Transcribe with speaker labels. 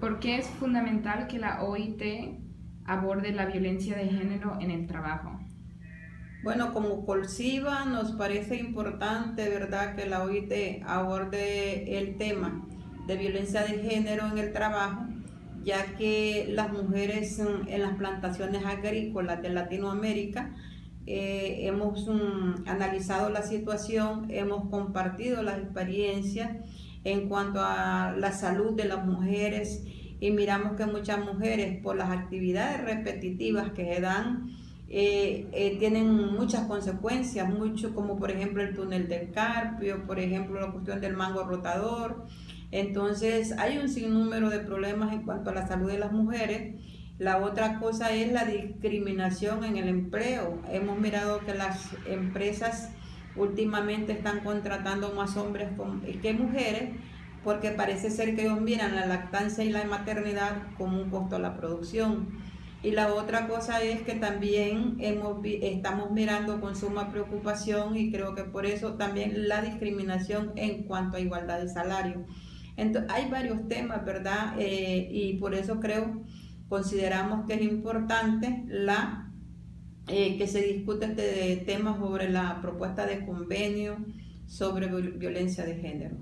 Speaker 1: ¿Por qué es fundamental que la OIT aborde la violencia de género en el trabajo?
Speaker 2: Bueno, como Colsiva nos parece importante, ¿verdad?, que la OIT aborde el tema de violencia de género en el trabajo, ya que las mujeres en las plantaciones agrícolas de Latinoamérica eh, hemos mm, analizado la situación, hemos compartido las experiencias en cuanto a la salud de las mujeres y miramos que muchas mujeres por las actividades repetitivas que se dan eh, eh, tienen muchas consecuencias, mucho como por ejemplo el túnel del carpio, por ejemplo la cuestión del mango rotador. Entonces hay un sinnúmero de problemas en cuanto a la salud de las mujeres. La otra cosa es la discriminación en el empleo. Hemos mirado que las empresas últimamente están contratando más hombres que mujeres porque parece ser que ellos miran la lactancia y la maternidad como un costo a la producción. Y la otra cosa es que también hemos, estamos mirando con suma preocupación y creo que por eso también la discriminación en cuanto a igualdad de salario. Entonces, hay varios temas, ¿verdad? Eh, y por eso creo, consideramos que es importante la, eh, que se discute este tema sobre la propuesta de convenio sobre violencia de género.